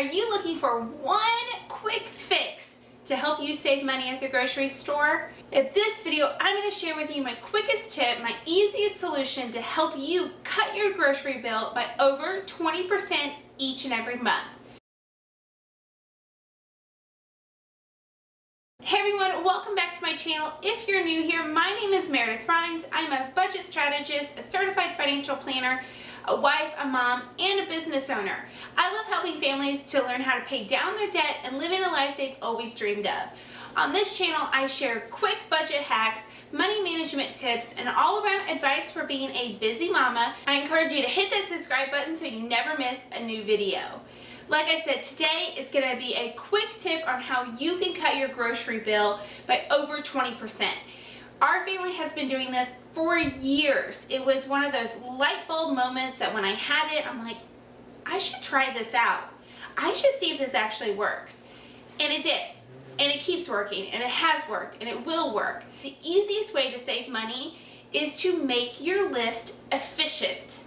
Are you looking for one quick fix to help you save money at the grocery store? In this video, I'm going to share with you my quickest tip, my easiest solution to help you cut your grocery bill by over 20% each and every month. Hey everyone, welcome back to my channel. If you're new here, my name is Meredith Rhines. I'm a budget strategist, a certified financial planner, a wife, a mom, and a business owner. I love helping families to learn how to pay down their debt and living a life they've always dreamed of. On this channel, I share quick budget hacks, money management tips, and all around advice for being a busy mama. I encourage you to hit that subscribe button so you never miss a new video. Like I said, today it's going to be a quick tip on how you can cut your grocery bill by over 20%. Our family has been doing this for years. It was one of those light bulb moments that when I had it, I'm like, I should try this out. I should see if this actually works. And it did. And it keeps working, and it has worked, and it will work. The easiest way to save money is to make your list efficient.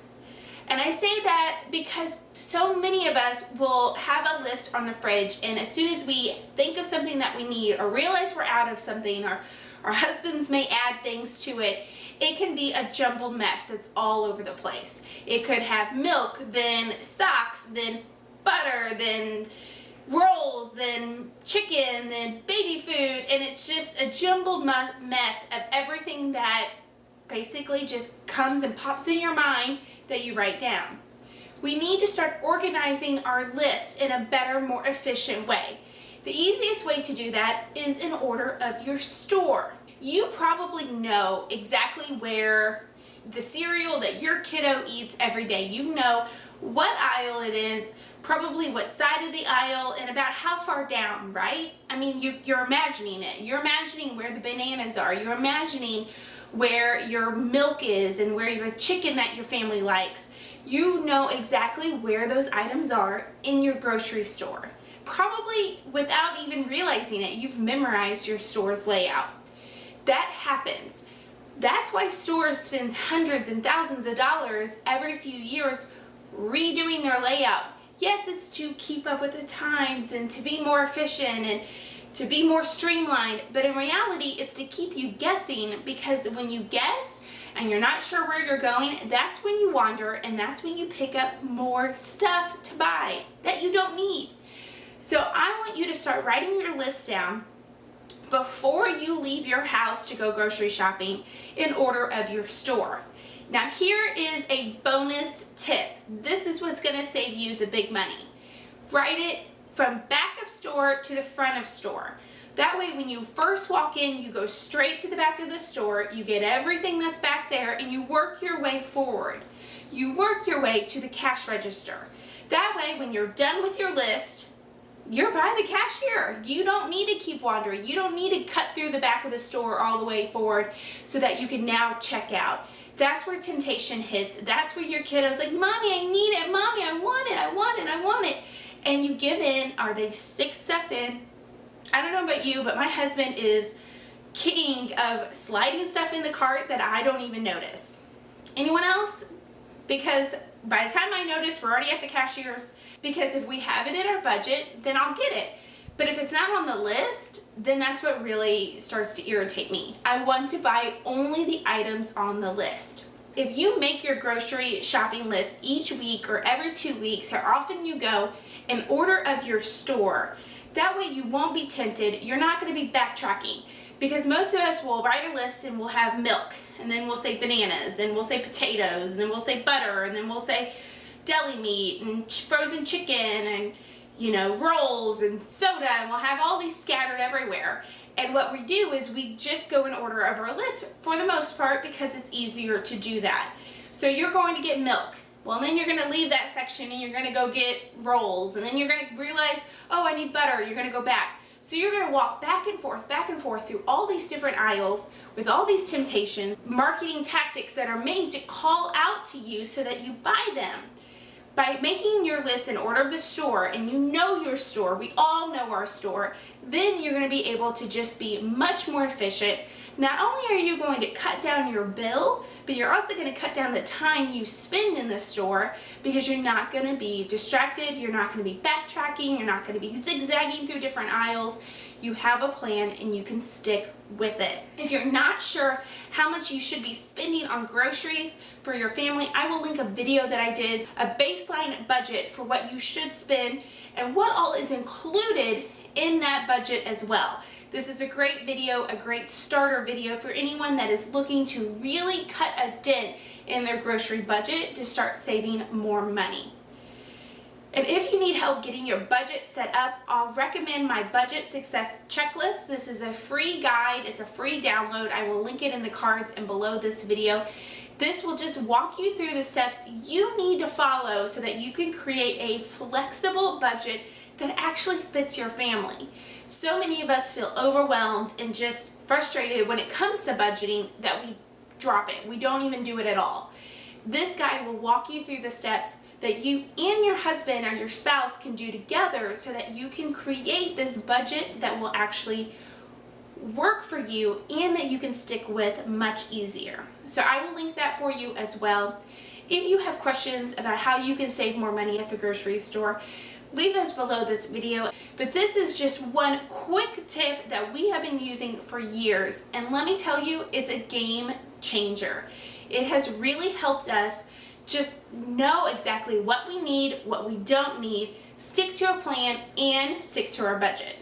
And I say that because so many of us will have a list on the fridge and as soon as we think of something that we need or realize we're out of something or our husbands may add things to it, it can be a jumbled mess that's all over the place. It could have milk, then socks, then butter, then rolls, then chicken, then baby food, and it's just a jumbled mess of everything that basically just comes and pops in your mind that you write down. We need to start organizing our list in a better, more efficient way. The easiest way to do that is in order of your store. You probably know exactly where the cereal that your kiddo eats every day. You know what aisle it is, probably what side of the aisle, and about how far down, right? I mean, you, you're imagining it. You're imagining where the bananas are. You're imagining where your milk is and where the chicken that your family likes. You know exactly where those items are in your grocery store probably without even realizing it, you've memorized your store's layout. That happens. That's why stores spend hundreds and thousands of dollars every few years redoing their layout. Yes, it's to keep up with the times and to be more efficient and to be more streamlined, but in reality, it's to keep you guessing because when you guess and you're not sure where you're going, that's when you wander and that's when you pick up more stuff to buy that you don't need. So I want you to start writing your list down before you leave your house to go grocery shopping in order of your store. Now here is a bonus tip. This is what's going to save you the big money. Write it from back of store to the front of store. That way when you first walk in, you go straight to the back of the store, you get everything that's back there, and you work your way forward. You work your way to the cash register. That way when you're done with your list, you're by the cashier. You don't need to keep wandering. You don't need to cut through the back of the store all the way forward so that you can now check out. That's where temptation hits. That's where your kiddo's like, Mommy, I need it. Mommy, I want it. I want it. I want it. And you give in or they stick stuff in. I don't know about you, but my husband is king of sliding stuff in the cart that I don't even notice. Anyone else? Because by the time I notice, we're already at the cashier's because if we have it in our budget, then I'll get it. But if it's not on the list, then that's what really starts to irritate me. I want to buy only the items on the list. If you make your grocery shopping list each week or every two weeks, how often you go, in order of your store, that way you won't be tempted. You're not going to be backtracking because most of us will write a list and we'll have milk and then we'll say bananas and we'll say potatoes and then we'll say butter and then we'll say deli meat and frozen chicken and you know rolls and soda and we'll have all these scattered everywhere. And what we do is we just go in order of our list for the most part because it's easier to do that. So you're going to get milk. Well then you're going to leave that section and you're going to go get rolls and then you're going to realize oh I need butter. You're going to go back so you're going to walk back and forth, back and forth through all these different aisles with all these temptations, marketing tactics that are made to call out to you so that you buy them. By making your list in order of the store and you know your store, we all know our store, then you're going to be able to just be much more efficient not only are you going to cut down your bill, but you're also going to cut down the time you spend in the store because you're not going to be distracted, you're not going to be backtracking, you're not going to be zigzagging through different aisles. You have a plan and you can stick with it. If you're not sure how much you should be spending on groceries for your family, I will link a video that I did, a baseline budget for what you should spend and what all is included in that budget as well. This is a great video, a great starter video for anyone that is looking to really cut a dent in their grocery budget to start saving more money. And if you need help getting your budget set up, I'll recommend my Budget Success Checklist. This is a free guide. It's a free download. I will link it in the cards and below this video. This will just walk you through the steps you need to follow so that you can create a flexible budget that actually fits your family. So many of us feel overwhelmed and just frustrated when it comes to budgeting that we drop it. We don't even do it at all. This guide will walk you through the steps that you and your husband or your spouse can do together so that you can create this budget that will actually work for you and that you can stick with much easier. So I will link that for you as well. If you have questions about how you can save more money at the grocery store, leave those below this video. But this is just one quick tip that we have been using for years. And let me tell you, it's a game changer. It has really helped us just know exactly what we need, what we don't need, stick to a plan, and stick to our budget.